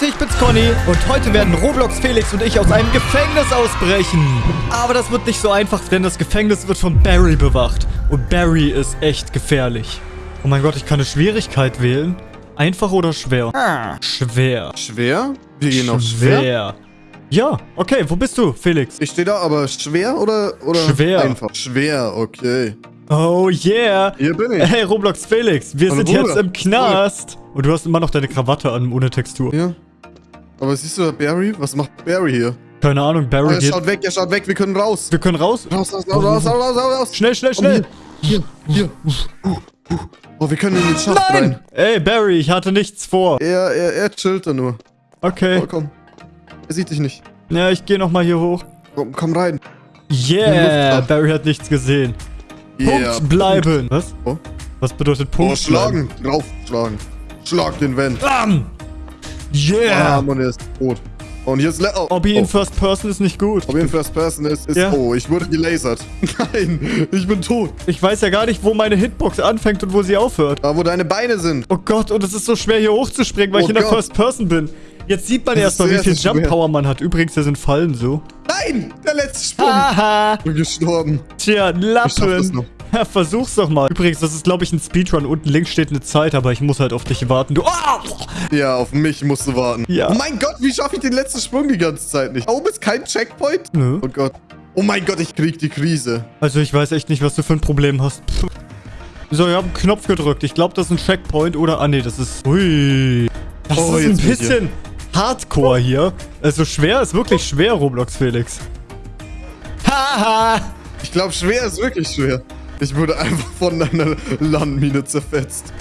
Leute, ich bin's Conny und heute werden Roblox Felix und ich aus einem Gefängnis ausbrechen. Aber das wird nicht so einfach, denn das Gefängnis wird von Barry bewacht. Und Barry ist echt gefährlich. Oh mein Gott, ich kann eine Schwierigkeit wählen. Einfach oder schwer? Schwer. Schwer? Wir gehen auf schwer? Schwer. Ja, okay, wo bist du, Felix? Ich stehe da, aber schwer oder, oder Schwer. einfach? Schwer, okay. Oh yeah. Hier bin ich. Hey, Roblox Felix, wir Hallo, sind jetzt Bruder. im Knast. Und du hast immer noch deine Krawatte an, ohne Textur. Ja. Aber siehst du Barry? Was macht Barry hier? Keine Ahnung, Oh, Barry er geht... schaut weg, er schaut weg, wir können raus. Wir können raus? Raus, raus, raus, raus, raus, raus, raus. Schnell, schnell, schnell. Hier, hier. Oh, wir können in den Schacht Nein! rein. Ey, Barry, ich hatte nichts vor. Er, er, er chillt da nur. Okay. Oh, komm. Er sieht dich nicht. Ja, ich gehe nochmal hier hoch. Komm, komm rein. Yeah. Barry hat nichts gesehen. Yeah. Punkt bleiben. Was? Oh. Was bedeutet Punkt Oh, schlagen. Draufschlagen. Schlag den Van. Bam! Yeah! Bam, und er ist tot. Und hier ist... Le oh, Hobby in oh. First Person ist nicht gut. Ob er in First Person ist, ist... Ja. Oh, ich wurde gelasert. Nein, ich bin tot. Ich weiß ja gar nicht, wo meine Hitbox anfängt und wo sie aufhört. Da, wo deine Beine sind. Oh Gott, und es ist so schwer hier hochzuspringen, weil Oh ich in der Gott. First Person bin. Jetzt sieht man erstmal, wie viel Jump. Power man hat. Übrigens, da sind Fallen so. Nein, der letzte Sprung. Haha! Ich bin gestorben. Tja, Ich schaff das Lappen. noch. Ja, versuch's doch mal. Übrigens, das ist, glaube ich, ein Speedrun. Unten links steht eine Zeit, aber ich muss halt auf dich warten. Du. Ah! Ja, auf mich musst du warten. Ja. Oh mein Gott, wie schaffe ich den letzten Sprung die ganze Zeit nicht? Da oben ist kein Checkpoint? Nö. Oh Gott. Oh mein Gott, ich krieg die Krise. Also, ich weiß echt nicht, was du für ein Problem hast. Pff. So, ich habe einen Knopf gedrückt. Ich glaube, das ist ein Checkpoint oder... Ah, nee, das ist... Ui. Das Oh, ist ein bisschen Hardcore hier. Also, schwer ist wirklich schwer, Roblox Felix. Haha! Ich glaube, schwer ist wirklich schwer. Ich wurde einfach von einer Landmine zerfetzt.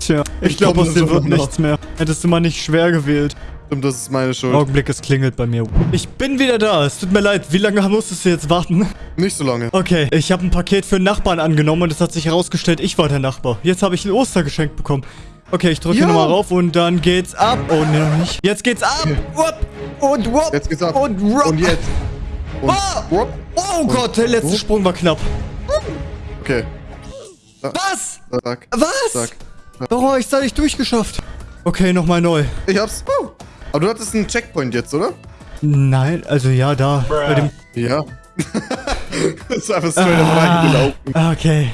Tja, ich Ich glaube, glaub, aus war wird nichts mehr. Hättest du mal nicht schwer gewählt. Stimmt, das ist meine Schuld. Augenblick, es klingelt bei mir. Ich bin wieder da. Es tut mir leid. Wie lange musstest du jetzt warten? Nicht so lange. Okay, ich habe ein Paket für einen Nachbarn angenommen und es hat sich herausgestellt, ich war der Nachbar. Jetzt habe ich ein Ostergeschenk bekommen. Okay, ich drücke Ja. nochmal rauf und dann geht's ab. Oh, nee, noch nicht. Jetzt geht's ab. Wupp. Und wupp. Jetzt geht's ab. Und rupp. Und jetzt. Und Ah. Rupp. Oh Gott, der letzte. Sprung war knapp. Okay. Was? Zack. Was? Zack. Oh, ich da nicht durchgeschafft. Okay, nochmal neu. Ich hab's. Uh. Aber du hattest einen Checkpoint jetzt, oder? Nein, also ja, da. Bei dem Ja. das ist einfach straight up reingelaufen. Ah, okay.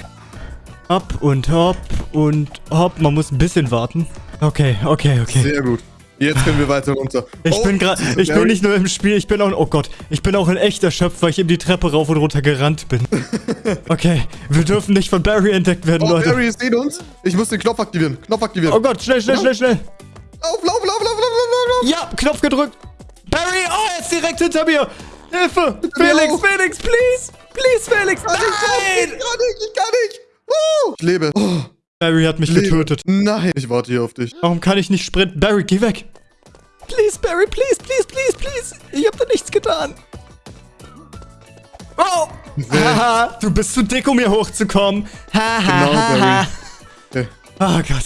Hopp und hopp und hopp. Man muss ein bisschen warten. Okay, okay, okay. Sehr gut. Jetzt können wir weiter runter. Ich Oh, bin gerade, ich bin nicht nur im Spiel, ich bin auch, oh Gott, ich bin auch in echt erschöpft, weil ich eben die Treppe rauf und runter gerannt bin. Okay, wir dürfen nicht von Barry entdeckt werden, Oh, Leute. Barry ist neben uns. Ich muss den Knopf aktivieren. Knopf aktivieren. Oh Gott, schnell, schnell, schnell, schnell. Lauf, lauf, lauf, lauf, lauf, lauf, lauf. Ja, Knopf gedrückt. Barry, oh, er ist direkt hinter mir. Hilfe, Felix, auch. Felix, please, please, Felix, Ich kann nein. nicht, ich kann nicht. Uh, ich lebe. Oh, Barry hat mich lebe. getötet. Nein. Ich warte hier auf dich. Warum kann ich nicht sprinten? Barry, geh weg. Please, Barry, please, please, please, please. Ich hab da nichts getan. Oh. Haha, du bist zu dick, um hier hochzukommen. Haha. Genau. Barry. Okay. Oh Gott.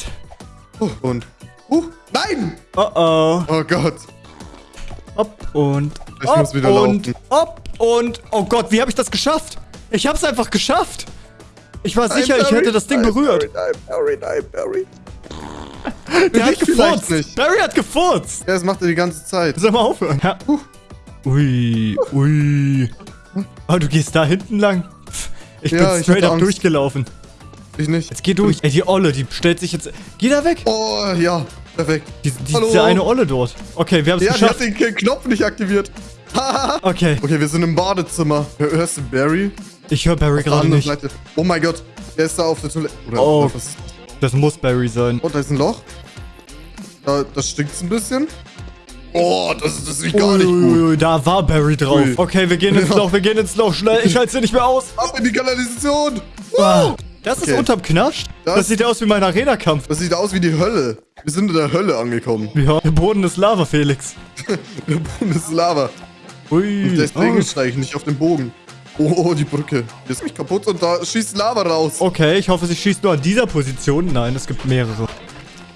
Uh, und. Uh, nein. Oh oh. Oh Gott. Hopp und. Ich hopp muss wieder und. laufen. Hopp und. Oh Gott, wie habe ich das geschafft? Ich hab's einfach geschafft. Ich war sicher, ich hätte das Ding berührt. Nein, Barry, nein, Barry. Der hat gefurzt. nicht. Barry hat gefurzt. Ja, das macht er die ganze Zeit. Soll mal aufhören? Ja. Ui, ui. Oh, du gehst da hinten lang? Ich Ja, bin ich straight up Angst. durchgelaufen. Ich nicht. Jetzt geh durch. Ey, die Olle, die stellt sich jetzt... Geh da weg. Oh, ja. Perfekt. Die, die, Hallo. diese eine Olle dort. Okay, wir haben es Ja, die hat geschafft. den Knopf nicht aktiviert. Okay, Okay, wir sind im Badezimmer. Hör- Hörst du Barry? Ich höre Barry gerade nicht. Seite. Oh mein Gott. Der ist da auf der Toilette. Oder Oh. was? Das muss Barry sein. Oh, da ist ein Loch. Da, das stinkt ein bisschen. Oh, das, das riecht gar nicht gut. Ui, da war Barry drauf. Ui. Okay, wir gehen ins. Loch, wir gehen ins Loch. Schnell, ich halte sie nicht mehr aus. Ab in die Kanalisation. Ah, Das ist Okay. unterm Knast. Das, Das- sieht aus wie mein Arena-Kampf. Das sieht aus wie die Hölle. Wir sind in der Hölle angekommen. Ja, der Boden ist Lava, Felix. Der Boden ist Lava. Ui. Deswegen oh. steige ich nicht auf den Bogen. Oh, die Brücke. Die ist mich kaputt und da schießt Lava raus. Okay, ich hoffe, sie schießt nur an dieser Position. Nein, es gibt mehrere.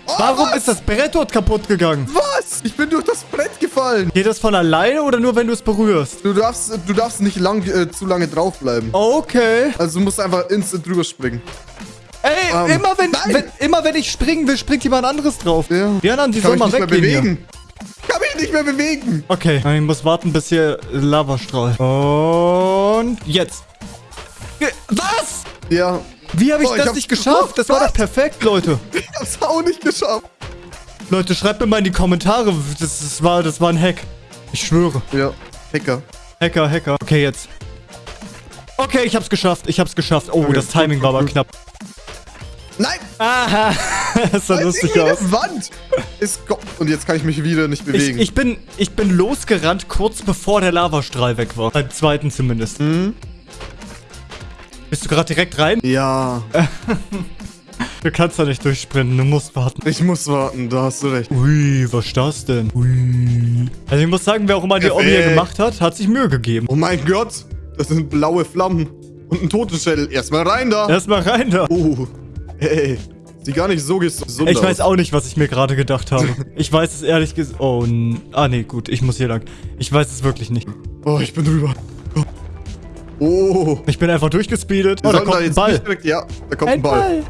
Oh, Warum was? ist das Brett dort kaputt gegangen? Was? Ich bin durch das Brett gefallen. Geht das von alleine oder nur, wenn du es berührst? Du darfst, du darfst nicht lang, äh, zu lange draufbleiben. Okay. Also du musst einfach instant drüber springen. Ey, Ähm, immer, wenn, wenn, immer wenn ich springen will, springt jemand anderes drauf. Ja. Die anderen, die sollen mal weggehen hier. bewegen. Ich kann mich nicht mehr bewegen. Okay, ich muss warten, bis hier Lavastrahl. Und jetzt. Was? Ja, Wie habe ich ich das hab's nicht geschafft? Das war Was? doch perfekt, Leute. ich hab's auch nicht geschafft. Leute, schreibt mir mal in die Kommentare. Das, das, war, das war ein Hack. Ich schwöre. Ja, Hacker. Hacker, Hacker. Okay, jetzt. Okay, ich hab's geschafft. Ich hab's geschafft. Oh, Okay, das Timing gut, war aber knapp. Nein, Aha. das sah lustig aus. Wand ist go- Und jetzt kann ich mich wieder nicht Ich, bewegen. ich, bin, ich bin losgerannt, kurz bevor der Lavastrahl weg war. Beim zweiten zumindest. Mhm. Bist du gerade direkt rein? ja, Du kannst da nicht durchsprinten, du musst warten. ich muss warten, da hast du recht. Ui, was ist das denn? Ui. Also ich muss sagen, wer auch immer die hier Perfekt. gemacht hat, hat sich Mühe gegeben. Oh mein Gott, das sind blaue Flammen. Und ein Totenschädel. Erstmal rein da. Erstmal rein da. Oh, hey. Sieht gar nicht so gesund Ich aus. weiß auch nicht, was ich mir gerade gedacht habe. Ich weiß es ehrlich gesagt. Oh, n- ah nee, gut, ich muss hier lang. Ich weiß es wirklich nicht. Oh, ich bin drüber. Oh. Ich bin einfach durchgespeedet. Oh, da kommt ein jetzt Ball. direkt, ja, da kommt ein, Ball.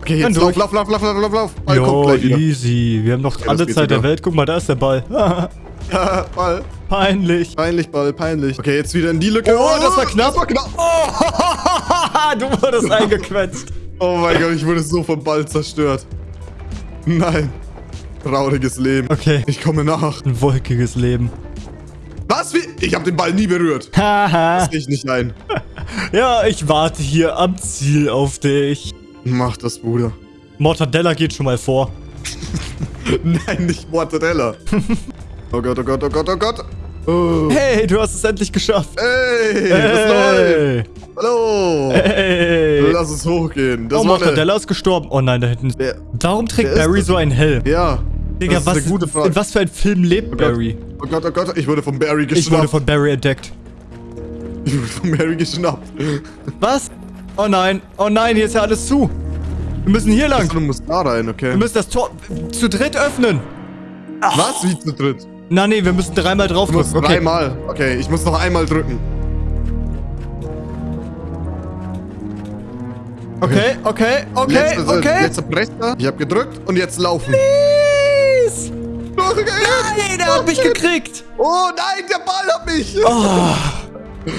Okay, Dann jetzt lauf, lauf, lauf, lauf, lauf, lauf, lauf. Ball kommt Jo, gleich wieder. easy. Wir haben noch das alle Zeit der sogar. Welt. Guck mal, da ist der Ball. Ja, Ball. Peinlich. Peinlich, Ball, peinlich. Okay, jetzt wieder in die Lücke. Oh, das war knapp. Das war knapp. du wurdest eingequetscht. Oh mein Gott, ich wurde so vom Ball zerstört. Nein. Trauriges Leben. Okay. Ich komme nach. Ein wolkiges Leben. Was? Wie? Ich habe den Ball nie berührt. Haha. Das sehe ich nicht ein. ja, ich warte hier am Ziel auf dich. Mach das, Bruder. Mortadella geht schon mal vor. Nein, nicht Mortadella. Oh Gott, oh Gott, oh Gott, oh Gott. Oh. Hey, du hast es endlich geschafft. Hey, was läuft? Hey. Hallo. Hey. Lass es hochgehen. Das Oh, eine- Mortadella ist gestorben. Oh nein, da hinten. ist- Wer- Warum trägt wer ist Barry so einen Helm? Ja. Digga, das ist was, eine gute Frage. in was für ein Film lebt Gott. Barry? Oh Gott, oh Gott, ich wurde von Barry Ich geschnappt. wurde von Barry entdeckt. ich wurde von Barry geschnappt. Was? Oh nein, oh nein, hier ist ja alles zu. Wir müssen hier lang. Du musst da rein, okay. Wir müssen das Tor zu dritt öffnen. Was? Wie zu dritt? Na nee, wir müssen dreimal drauf Du musst drücken. Okay. dreimal. Okay, ich muss noch einmal drücken. Okay, okay, okay, Letzte, okay. Letzter Presser. Ich habe gedrückt und jetzt laufen. Please. Okay. Nein, der hat mich gekriegt. Oh nein, der Ball hat mich. Oh.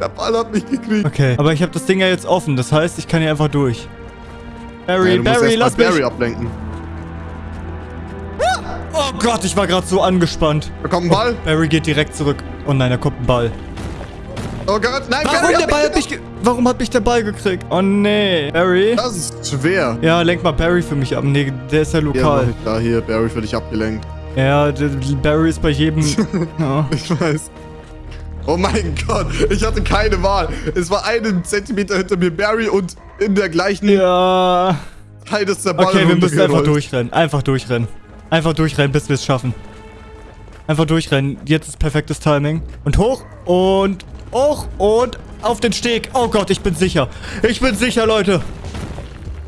Der Ball hat mich gekriegt. Okay, aber ich habe das Ding ja jetzt offen. Das heißt, ich kann hier einfach durch. Barry, Ja, Barry, lass mich. Barry ablenken. Oh Gott, ich war gerade so angespannt. Da kommt ein Ball. Barry geht direkt zurück. Oh nein, da kommt ein Ball. Oh Gott, nein, Warum Barry der Ball hat mich Warum hat mich der Ball gekriegt? Oh nee. Barry? Das ist schwer. Ja, lenk mal Barry für mich ab. Nee, der ist ja Ja, lokal. ich da hier, Barry für dich abgelenkt. Ja, Barry ist bei jedem... ja. Ich weiß. Oh mein Gott, ich hatte keine Wahl. Es war einen Zentimeter hinter mir Barry und in der gleichen ja. Zeit ist der Ball Okay, wir müssen einfach durchrennen. Einfach durchrennen. Einfach durchrennen, bis wir es schaffen. Einfach durchrennen. Jetzt ist perfektes Timing. Und hoch und hoch und auf den Steg. Oh Gott, ich bin sicher. Ich bin sicher, Leute.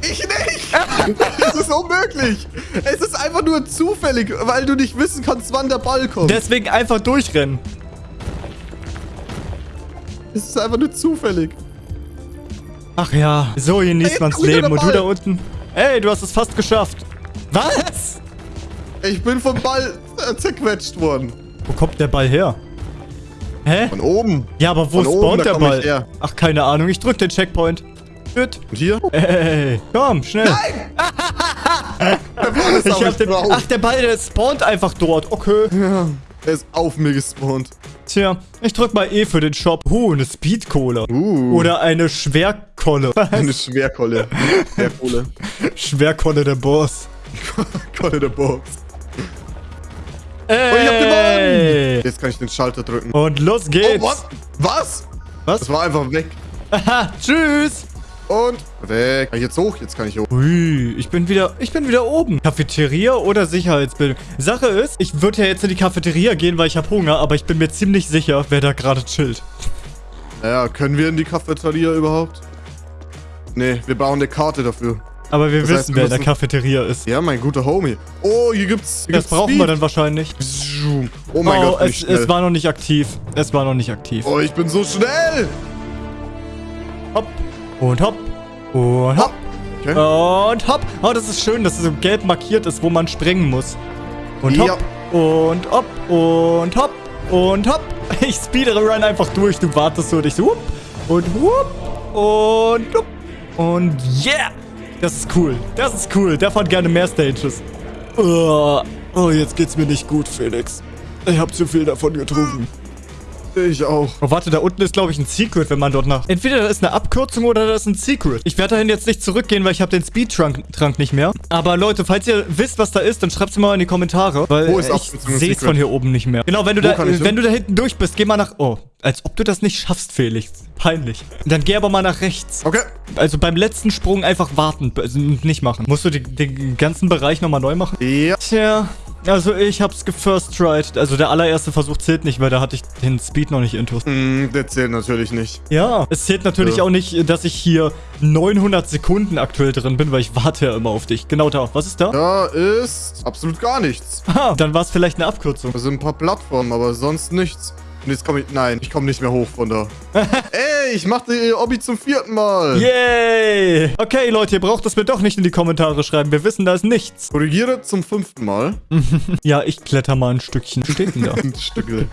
Ich nicht! Es ist unmöglich! Es ist einfach nur zufällig, weil du nicht wissen kannst, wann der Ball kommt. Deswegen einfach durchrennen. es ist einfach nur zufällig. Ach ja, so genießt Jetzt man's Leben. Und du da unten. Ey, du hast es fast geschafft. Was? Ich bin vom Ball äh, zerquetscht worden. Wo kommt der Ball her? Hä? Von oben. Ja, aber wo Von oben, spawnt da der Ball? Ach, keine Ahnung. Ich drück den Checkpoint. Gut. Und hier? Ey, komm, schnell. Der Ball ist Ich hab den, drauf. ach, der Ball, der spawnt einfach dort. Okay. Ja, er ist auf mir gespawnt. Tja, ich drück mal E für den Shop. Uh, eine Speed-Cola. Uh. Oder eine Schwerkolle. Eine Schwerkolle. Schwerkohle. Schwerkolle der Boss. Kolle der Box. Ey. Oh, ich hab gewonnen! Jetzt kann ich den Schalter drücken. Und los Oh, geht's. was? Was? Was? Das war einfach weg. Aha, tschüss. Und weg. Kann ich jetzt hoch? Jetzt kann ich hoch. Ui, ich bin wieder, ich bin wieder oben. Cafeteria oder Sicherheitsbildung? Sache ist, ich würde ja jetzt in die Cafeteria gehen, weil ich habe Hunger, aber ich bin mir ziemlich sicher, wer da gerade chillt. Naja, können wir in die Cafeteria überhaupt? Nee, wir brauchen eine Karte dafür. Aber wir Das wissen, heißt, wir wer in der Cafeteria ist. Ja, mein guter Homie. Oh, hier gibt's. Hier Das gibt's brauchen Speed. wir dann wahrscheinlich. Oh mein oh, Gott, es, es war noch nicht aktiv. Es war noch nicht aktiv. oh, ich bin so schnell. Hopp und hopp und hopp Okay. und hopp. Oh, das ist schön, dass es so gelb markiert ist, wo man springen muss. Und hopp Ja. Und hopp. Und hopp. Und hopp. Ich speedere run einfach durch. Du wartest so und ich so whoop. Und whoop. Und whoop. Und yeah. Das ist cool. Das ist cool. Der fand gerne mehr Stages. Oh, oh, jetzt geht's mir nicht gut, Felix. Ich habe zu viel davon getrunken. Ich auch. Oh, warte, da unten ist, glaube ich, ein Secret, wenn man dort nach... Entweder da ist eine Abkürzung oder da ist ein Secret. Ich werde dahin jetzt nicht zurückgehen, weil ich habe den Speedtrunk nicht mehr. Aber Leute, falls ihr wisst, was da ist, dann schreibt es mal in die Kommentare. Weil Wo ist ich sehe es von hier oben nicht mehr. Genau, wenn du, Wo da, hin? wenn du da hinten durch bist, geh mal nach... Oh, als ob du das nicht schaffst, Felix. Peinlich. Dann geh aber mal nach rechts. Okay. Also beim letzten Sprung einfach warten, also nicht machen. Musst du den ganzen Bereich nochmal neu machen? Ja. Tja, also ich hab's gefirst tried. Also der allererste Versuch zählt nicht, weil da hatte ich den Speed noch nicht intus. Hm, der zählt natürlich nicht. Ja, es zählt natürlich Ja. auch nicht, dass ich hier 900 Sekunden aktuell drin bin, weil ich warte ja immer auf dich. Genau da. Was ist da? Da ist absolut gar nichts. Ah, dann war es vielleicht eine Abkürzung. Da sind ein paar Plattformen, aber sonst nichts. Und jetzt komme ich... Nein, ich komme nicht mehr hoch von da. Ey, ich mache die Obby zum vierten Mal. Yay! Okay, Leute, ihr braucht das mir doch nicht in die Kommentare schreiben. Wir wissen, da ist nichts. Korrigiere zum fünften Mal. Ja, ich kletter mal ein Stückchen. Steht denn da? Ein Stückle.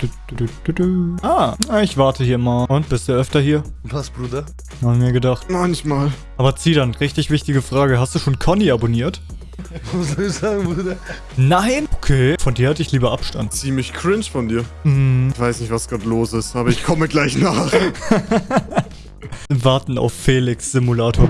Ah, ich warte hier mal. Und, bist du öfter hier? Was, Bruder? Hab mir gedacht. Manchmal. Aber zieh dann, richtig wichtige Frage. Hast du schon Conny abonniert? Was soll ich sagen, Bruder? Nein? Okay, von dir hatte ich lieber Abstand. Ziemlich cringe von dir. Hm, Ich weiß nicht, was gerade los ist, aber ich komme gleich nach. warten auf Felix Simulator.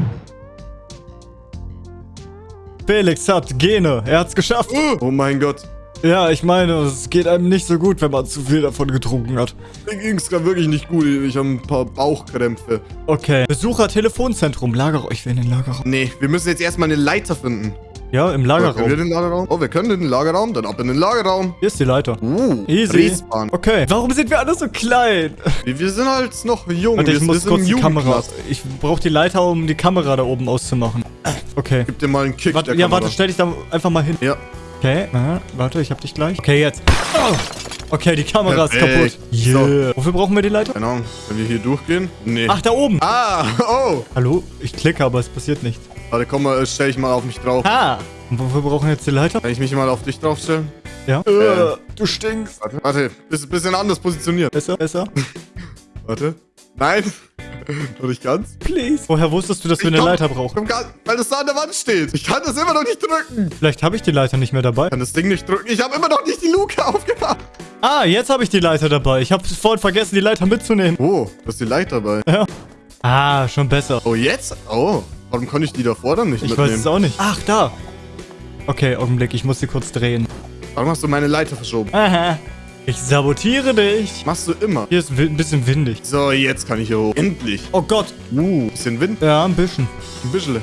Felix hat Gene. Er hat's geschafft. Oh mein Gott. Ja, ich meine, es geht einem nicht so gut, wenn man zu viel davon getrunken hat. Mir ging's gerade wirklich nicht gut. Ich habe ein paar Bauchkrämpfe. Okay. Besucher Telefonzentrum. Lager... Ich will in den Lagerraum. Nee, wir müssen jetzt erstmal eine Leiter finden. Ja, im Können wir Lagerraum. den Lagerraum? Oh, wir können den Lagerraum. Dann ab in den Lagerraum. Hier ist die Leiter. Uh, Easy. Respawn. Okay. Warum sind wir alle so klein? Wir, wir sind halt noch jung. Warte, ich wir, muss wir kurz die Kamera... Ich brauche die Leiter, um die Kamera da oben auszumachen. Okay. Gib dir mal einen Kick Warte, ja, Kamera. warte, stell dich da einfach mal hin. Ja. Okay, aha, warte, ich hab dich gleich. Okay, jetzt. Oh. Okay, die Kamera ist Perfekt. kaputt. Yeah. Wofür brauchen wir die Leiter? Keine Ahnung. Wenn wir hier durchgehen? Nee. Ach, da oben. Ah, oh. Hallo? Ich klicke, aber es passiert nichts. Warte, komm mal, stell ich mal auf mich drauf. Ah. Und wofür brauchen wir jetzt die Leiter? Kann ich mich mal auf dich draufstellen? Ja. Äh, du stinkst. Warte, warte. Bisschen, bisschen anders positioniert. Besser, besser. Warte. Nein. Noch nicht ganz. Please. Woher wusstest du, dass wir Ich eine komm- Leiter brauchen? Komm, weil das da an der Wand steht. Ich kann das immer noch nicht drücken. Vielleicht habe ich die Leiter nicht mehr dabei. Ich kann das Ding nicht drücken. Ich habe immer noch nicht die Luke aufgemacht. Ah, jetzt habe ich die Leiter dabei. Ich habe vorhin vergessen, die Leiter mitzunehmen. Oh, da ist die Leiter dabei. Ja. Ah, schon besser. Oh, jetzt? Oh. Warum konnte ich die davor dann nicht Ich weiß mitnehmen? es auch nicht. Ach, da. Okay, Augenblick, ich muss sie kurz drehen. Warum hast du meine Leiter verschoben? Aha. Ich sabotiere dich. Machst du immer. Hier ist ein bisschen windig. So, jetzt kann ich hier hoch. Endlich. Oh Gott. Uh, bisschen Wind. Ja, ein bisschen. Ein bisschen.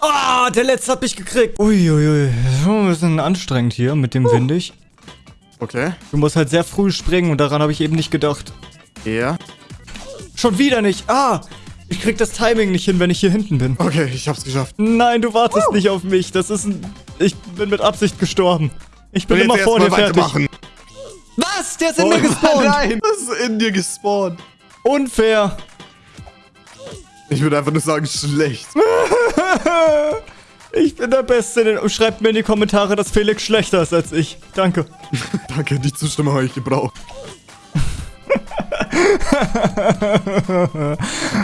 Ah, der letzte hat mich gekriegt. Uiuiui. Schon ein bisschen anstrengend hier mit dem windig. Okay. Du musst halt sehr früh springen und daran habe ich eben nicht gedacht. Ja. Schon wieder nicht. Ah, ich krieg das Timing nicht hin, wenn ich hier hinten bin. Okay, ich hab's geschafft. Nein, du wartest nicht auf mich. Das ist ein... Ich bin mit Absicht gestorben. Ich bin immer vor dir fertig. Was? Der ist in Oh, mir gespawnt. Nein, das ist in dir gespawnt. Unfair. Ich würde einfach nur sagen, schlecht. Ich bin der Beste. Schreibt mir in die Kommentare, dass Felix schlechter ist als ich. Danke. Danke, die Zustimmung habe ich gebraucht.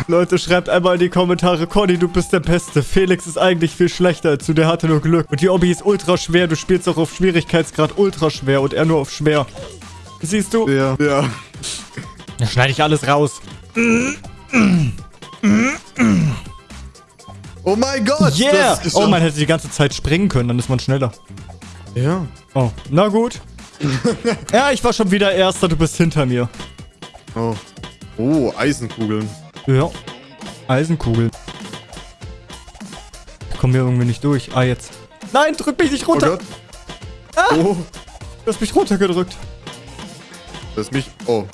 Leute, schreibt einmal in die Kommentare, Conny, du bist der Beste. Felix ist eigentlich viel schlechter als du, der hatte nur Glück. Und die Obby ist ultra schwer, du spielst auch auf Schwierigkeitsgrad ultra schwer und er nur auf schwer. Siehst du? Ja. Ja. Da schneide ich alles raus. Oh mein Gott. Yeah! das ist Oh, man hätte die ganze Zeit springen können, dann ist man schneller. Ja. Oh, na gut. ja, ich war schon wieder Erster, du bist hinter mir. Oh. Oh, Eisenkugeln. Ja. Eisenkugel. Ich komme hier irgendwie nicht durch. Ah, jetzt. Nein, drück mich nicht Oh runter. Gott. Oh. Du hast mich runtergedrückt. Das ist mich... Oh.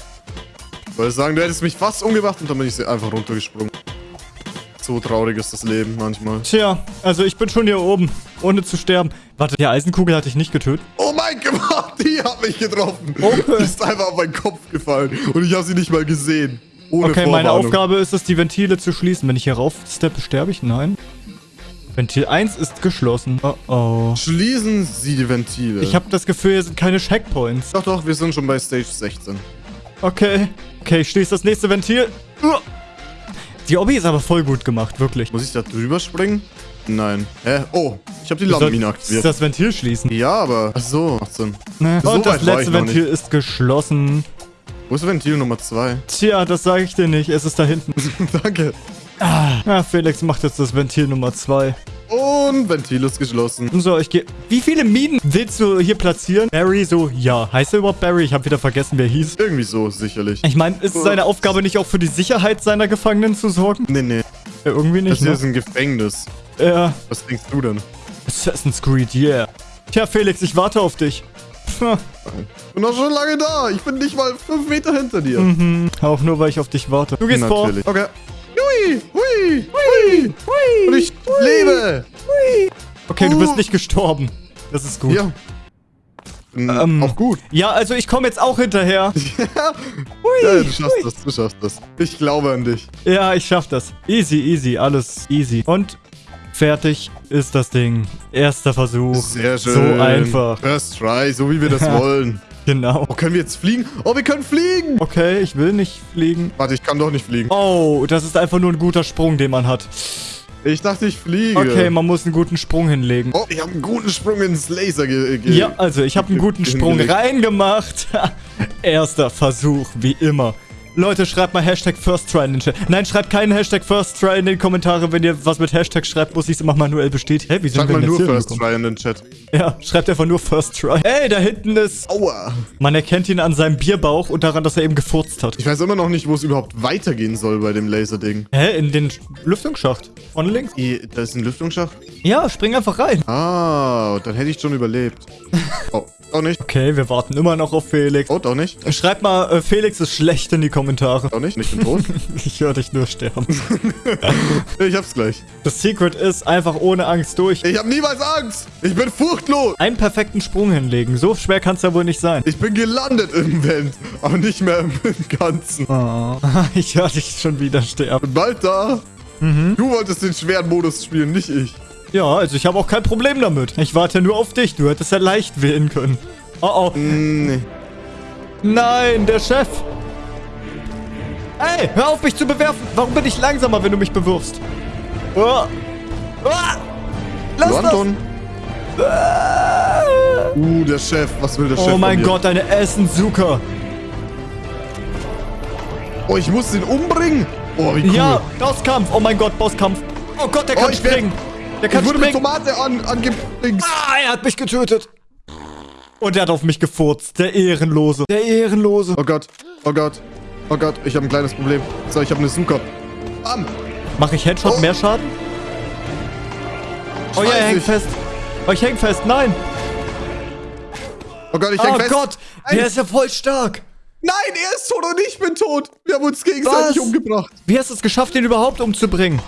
Ich wollte sagen, du hättest mich fast umgebracht und dann bin ich einfach runtergesprungen. So traurig ist das Leben manchmal. Tja, also ich bin schon hier oben, ohne zu sterben. Warte, die Eisenkugel hatte ich nicht getötet. Oh mein Gott, die hat mich getroffen. Okay. Die ist einfach auf meinen Kopf gefallen und ich habe sie nicht mal gesehen. Ohne Okay, meine. Aufgabe ist es, die Ventile zu schließen. Wenn ich hier rauf steppe, sterbe ich? Nein. Ventil 1 ist geschlossen. Oh oh. Schließen Sie die Ventile. Ich habe das Gefühl, hier sind keine Checkpoints. Doch, doch, wir sind schon bei Stage 16. Okay. Okay, ich schließe das nächste Ventil. Die Obby ist aber voll gut gemacht, wirklich. Muss ich da drüber springen? Nein. Hä? Oh, ich habe die sollst aktiviert. das Ventil schließen. Ja, aber... Ach so, macht Sinn. Ne? So Und das war ich letzte Ventil ist geschlossen. Wo ist Ventil Nummer 2? Tja, das sage ich dir nicht. Es ist da hinten. Danke. Ah, Felix macht jetzt das Ventil Nummer 2. Und Ventil ist geschlossen. So, ich gehe... Wie viele Minen willst du hier platzieren? Barry so, ja. Heißt er überhaupt Barry? Ich habe wieder vergessen, wer hieß. Irgendwie so, sicherlich. Ich meine, ist es seine Aufgabe nicht auch für die Sicherheit seiner Gefangenen zu sorgen? Nee, nee. Ja, irgendwie Das nicht, hier ne? ist ein Gefängnis. Ja, Was denkst du denn? Assassin's Creed, yeah. Tja, Felix, ich warte auf dich. Ich bin doch schon lange da. Ich bin nicht mal fünf Meter hinter dir. mhm, auch nur, weil ich auf dich warte. Du gehst Natürlich. Okay. Hui, hui, hui. Und ich lebe. vor. Okay, du bist nicht gestorben. Das ist gut. Ja. Bin Ähm, auch gut. Ja, also ich komme jetzt auch hinterher. Ja, du schaffst das, du schaffst das. Ich glaube an dich. Ja, ich schaff das. Easy, easy, alles easy. Und fertig ist das Ding. Erster Versuch. Sehr schön. So einfach. First try, so wie wir das Ja. wollen. Genau. Oh, können wir jetzt fliegen? Oh, wir können fliegen. Okay, ich will nicht fliegen. Warte, ich kann doch nicht fliegen. Oh, das ist einfach nur ein guter Sprung, den man hat. Ich dachte, ich fliege. Okay, man muss einen guten Sprung hinlegen. Oh, ich habe einen guten Sprung ins Laser ge... ge Ja, also ich habe einen guten Sprung reingemacht. Erster Versuch, wie immer. Leute, schreibt mal Hashtag First Try in den Chat. Nein, schreibt keinen Hashtag First Try in den Kommentare. Wenn ihr was mit Hashtag schreibt, muss ich es immer manuell bestätigen. Hä, wie sind Sag wir mal nur First hingekommen? Try in den Chat. Ja, schreibt einfach nur First Try. Ey, da hinten ist... Aua. Man erkennt ihn an seinem Bierbauch und daran, dass er eben gefurzt hat. Ich weiß immer noch nicht, wo es überhaupt weitergehen soll bei dem Laserding. Hä, in den Lüftungsschacht. Von links. Da ist ein Lüftungsschacht. Ja, spring einfach rein. Ah, dann hätte ich schon überlebt. Oh, doch nicht. Okay, wir warten immer noch auf Felix. Oh, doch nicht. Schreibt mal, äh, Felix ist schlecht in die Kommentare. Doch nicht. Ich bin tot. Ich höre dich nur sterben. ich hab's gleich. Das Secret ist einfach ohne Angst durch. Ich hab niemals Angst. Ich bin furchtlos. Einen perfekten Sprung hinlegen. So schwer kann es ja wohl nicht sein. Ich bin gelandet im Vent, aber nicht mehr im Ganzen. Oh, ich höre dich schon wieder sterben. Bin bald da. Du wolltest den schweren Modus spielen, nicht ich. Ja, also ich habe auch kein Problem damit. Ich warte nur auf dich. Du hättest ja leicht wählen können. Oh oh. Nee. Nein, der Chef. Ey, hör auf mich zu bewerfen. Warum bin ich langsamer, wenn du mich bewirfst? Oh. Oh. Lass Du, das. Anton. Uh, der Chef. Was will der Chef Oh mein? Gott, eine Essensuka. Oh, ich muss ihn umbringen. Oh, wie cool. Ja, Bosskampf. Oh mein Gott, Bosskampf. Oh Gott, der Oh, kann ich werd- springen. Der ich kann wurde mit springen. Tomate an, angepinkt. Ah, er hat mich getötet. Und er hat auf mich gefurzt. Der Ehrenlose. Der Ehrenlose. Oh Gott. Oh Gott. Oh Gott, ich habe ein kleines Problem. So, ich habe eine Suka. Bam. Mache ich Headshot Oh. mehr Schaden? Oh ja, er hängt fest. Oh, ich häng fest. Nein. Oh Gott, ich oh häng fest. Gott. Nein. Der ist ja voll stark. Nein, er ist tot und ich bin tot. Wir haben uns gegenseitig Was? umgebracht. Wie hast du es geschafft, ihn überhaupt umzubringen?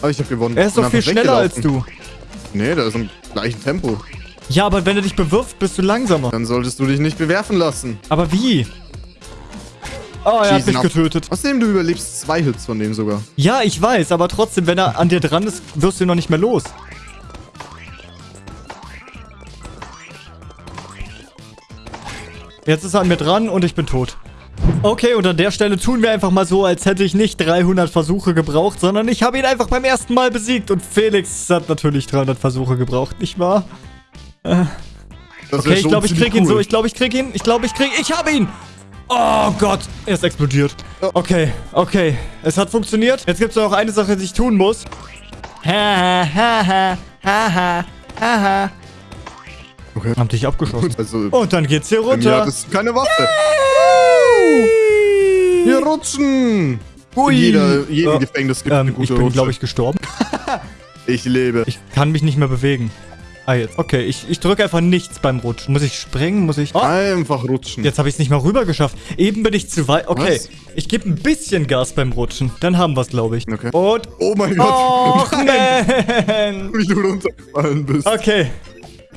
Aber ich habe gewonnen. Er ist doch viel schneller als du. Nee, der ist im gleichen Tempo. Ja, aber wenn er dich bewirft, bist du langsamer. Dann solltest du dich nicht bewerfen lassen. Aber wie? Oh, er hat mich getötet. Außerdem, du überlebst zwei Hits von dem sogar. Ja, ich weiß, aber trotzdem, wenn er an dir dran ist, wirst du ihn noch nicht mehr los. Jetzt ist er an mir dran und ich bin tot. Okay, und an der Stelle tun wir einfach mal so, als hätte ich nicht 300 Versuche gebraucht, sondern ich habe ihn einfach beim ersten Mal besiegt. Und Felix hat natürlich 300 Versuche gebraucht, nicht wahr? Das Okay, ich glaube, ich krieg ihn cool. so. Ich glaube, ich krieg ihn. Ich glaube, ich krieg... Ich habe ihn! Oh Gott, er ist explodiert. Oh. Okay, okay. Es hat funktioniert. Jetzt gibt es noch eine Sache, die ich tun muss. Ha, ha, ha, ha, ha, ha, ha. Okay. Hab dich abgeschossen. Also, Und dann geht's hier runter. hattest du keine Waffe. Wir rutschen. Ui. In jeder, jedem Äh, Gefängnis gibt Ähm, eine ich gute bin, Rutsche. glaube ich, gestorben. Ich lebe. Ich kann mich nicht mehr bewegen. Ah, jetzt. Okay, ich, ich drücke einfach nichts beim Rutschen. Muss ich springen? Muss ich... Oh, Einfach rutschen. Jetzt habe ich es nicht mal rüber geschafft. Eben bin ich zu weit. Okay, Was? ich gebe ein bisschen Gas beim Rutschen. Dann haben wir es, glaube ich. Okay. Und... Oh mein Gott. Nein, man. Wie du runtergefallen bist. Okay.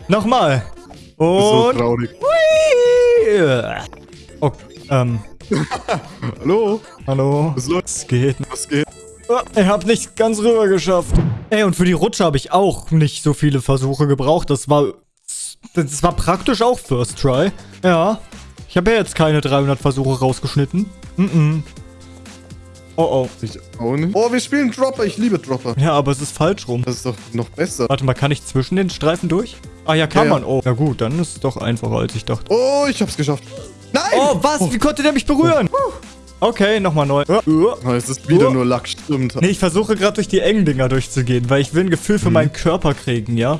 Nochmal. Das ist so Und... traurig. Hui. Oh, ähm... Hallo? Hallo? Was geht? Was geht? Oh, ich hab nicht ganz rüber geschafft. Ey, und für die Rutsche habe ich auch nicht so viele Versuche gebraucht. Das war... Das war praktisch auch First Try. Ja. Ich habe ja jetzt keine 300 Versuche rausgeschnitten. Mhm. Oh, oh. Ich auch nicht. Oh, wir spielen Dropper. Ich liebe Dropper. Ja, aber es ist falsch rum. Das ist doch noch besser. Warte mal, kann ich zwischen den Streifen durch? Ah ja, kann Ja, ja. man. Oh, ja gut, dann ist es doch einfacher, als ich dachte. Oh, ich hab's geschafft. Nein! Oh, was? Wie konnte der mich berühren? Okay, nochmal neu. Oh, es ist wieder Oh. nur Lack, stimmt. Nee, ich versuche gerade durch die engen Dinger durchzugehen, weil ich will ein Gefühl für meinen Körper kriegen, ja?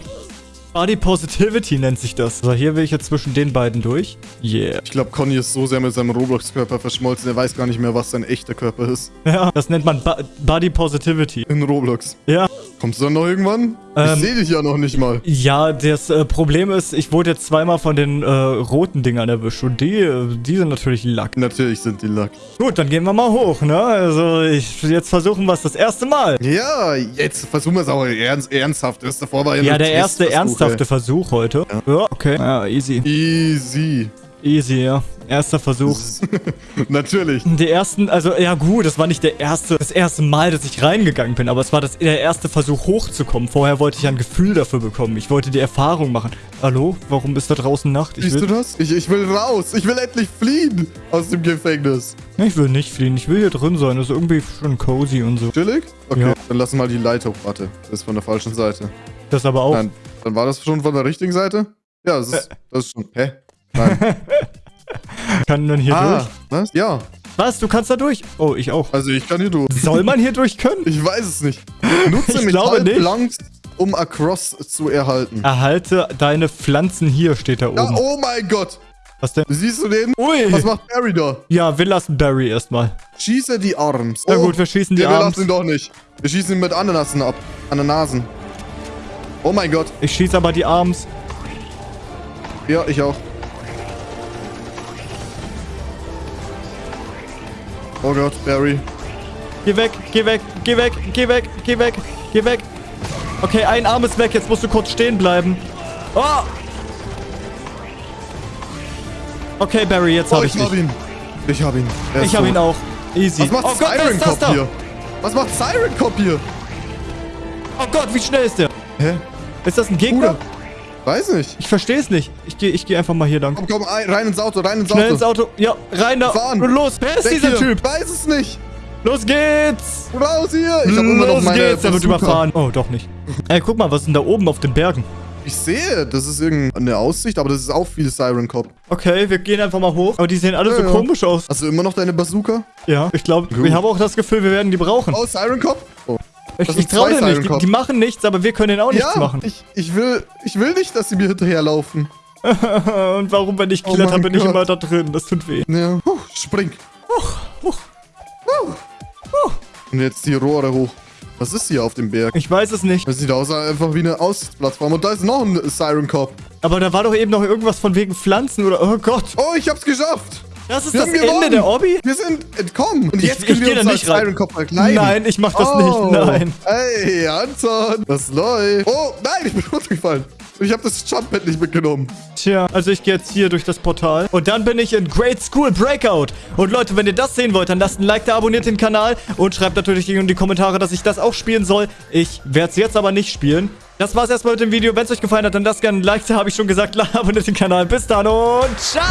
Body Positivity nennt sich das. So, hier will ich jetzt zwischen den beiden durch. Yeah. Ich glaube, Conny ist so sehr mit seinem Roblox-Körper verschmolzen, er weiß gar nicht mehr, was sein echter Körper ist. Ja, das nennt man Bo Body Positivity. In Roblox. Ja. Kommst du dann noch irgendwann? Ähm, ich sehe dich ja noch nicht mal. Ja, das äh, Problem ist, ich wurde jetzt zweimal von den äh, roten Dingern erwischt und die, äh, die sind natürlich Lack. Natürlich sind die Lack. Gut, dann gehen wir mal hoch, ne? Also, ich, jetzt versuchen wir es das erste Mal. Ja, jetzt versuchen wir es auch ernst, ernsthaft. Das davor war ja Ja, der erste ernsthafte Versuch heute. Ja, okay. Ja, easy. ey. Easy. Easy, ja. Erster Versuch. Natürlich. Die ersten, also ja gut, das war nicht der erste, das erste Mal, dass ich reingegangen bin, aber es war das, der erste Versuch hochzukommen. Vorher wollte ich ein Gefühl dafür bekommen. Ich wollte die Erfahrung machen. Hallo? Warum ist da draußen Nacht? Ich Siehst du will, das? Ich, ich will raus. Ich will endlich fliehen aus dem Gefängnis. ich will nicht fliehen. Ich will hier drin sein. Das ist irgendwie schon cozy und so. Chillig? Okay, Ja. dann lass mal die Leiter hoch. Warte, das ist von der falschen Seite. Das aber auch. Nein, dann war das schon von der richtigen Seite? Ja, das ist, das ist schon... Hä? Nein. Kann man hier ah, durch? was? Ja, Was? Du kannst da durch? Oh, ich auch. also ich kann hier durch. Soll man hier durch können? Ich weiß es nicht. Nutze Ich glaube nicht. Metallplanks, um Across zu erhalten. Erhalte deine Pflanzen hier, steht da Ja, oben. oh mein Gott. Was denn? Siehst du den? Ui. Was macht Barry da? Ja, wir lassen Barry erstmal. Schieße die Arms. Na gut, wir schießen die wir Arms. lassen ihn doch nicht. Wir schießen ihn mit Ananasen ab. Ananasen. Oh mein Gott. Ich schieße aber die Arms. Ja, ich auch. Oh Gott, Barry. Geh weg, geh weg, geh weg, geh weg, geh weg, geh weg. Okay, ein Arm ist weg. Jetzt musst du kurz stehen bleiben. Oh! Okay, Barry, jetzt Oh, habe ich ich hab dich. ihn. Ich hab ihn. Er Ich habe ihn auch. Easy. Was macht oh Gott, Siren Cop hier? Was macht Siren Cop hier? Oh Gott, wie schnell ist der? Hä? Ist das ein Gegner? Bruder. Weiß nicht. Ich verstehe es nicht. Ich gehe ich geh einfach mal hier lang. Komm, komm, ein- rein ins Auto, rein ins Schnell Auto. ins Auto. Ja, rein da. Fahren. Und los. Wer ist Weg dieser hier. Typ? Weiß es nicht. Los geht's. Raus hier. Ich hab immer noch los meine geht's. Der wird überfahren. Oh, doch nicht. Ey, guck mal, was ist denn da oben auf den Bergen? Ich sehe, das ist irgendeine Aussicht, aber das ist auch viel Siren Cop. Okay, wir gehen einfach mal hoch. Aber die sehen alle Ja, so ja. komisch aus. Hast du immer noch deine Bazooka? Ja, ich glaube, Gut. ich habe auch das Gefühl, wir werden die brauchen. Oh, Siren Cop? Oh. Ich ich traue denen nicht. Die, die machen nichts, aber wir können denen auch nichts Ja, machen. ich, ich, will, ich will nicht, dass sie mir hinterherlaufen. Und warum, wenn ich Oh kletter, mein bin ich Gott. immer da drin? Das tut weh. Ja. Huh, spring. Und jetzt die Rohre hoch. Was ist hier auf dem Berg? Ich weiß es nicht. Das sieht aus einfach wie eine Aussichtsplattform. Und da ist noch ein Siren Cop. Aber da war doch eben noch irgendwas von wegen Pflanzen oder... Oh Gott. Oh, ich hab's geschafft. Das ist Wir das Ende gewonnen. der Obby? Wir sind entkommen. Und Ich- jetzt ich können geh wir uns nicht als Cop verkleiden. Nein, ich mach das oh. nicht. Nein. Hey, Anton. Was läuft? Oh, nein, ich bin runtergefallen. Und ich habe das Jumppad nicht mitgenommen. Tja, also ich gehe jetzt hier durch das Portal. Und dann bin ich in Great School Breakout. Und Leute, wenn ihr das sehen wollt, dann lasst ein Like da, abonniert den Kanal und schreibt natürlich in die Kommentare, dass ich das auch spielen soll. Ich werde es jetzt aber nicht spielen. Das war's erstmal mit dem Video. Wenn es euch gefallen hat, dann lasst gerne ein Like da, habe ich schon gesagt. Abonniert den Kanal. Bis dann und ciao!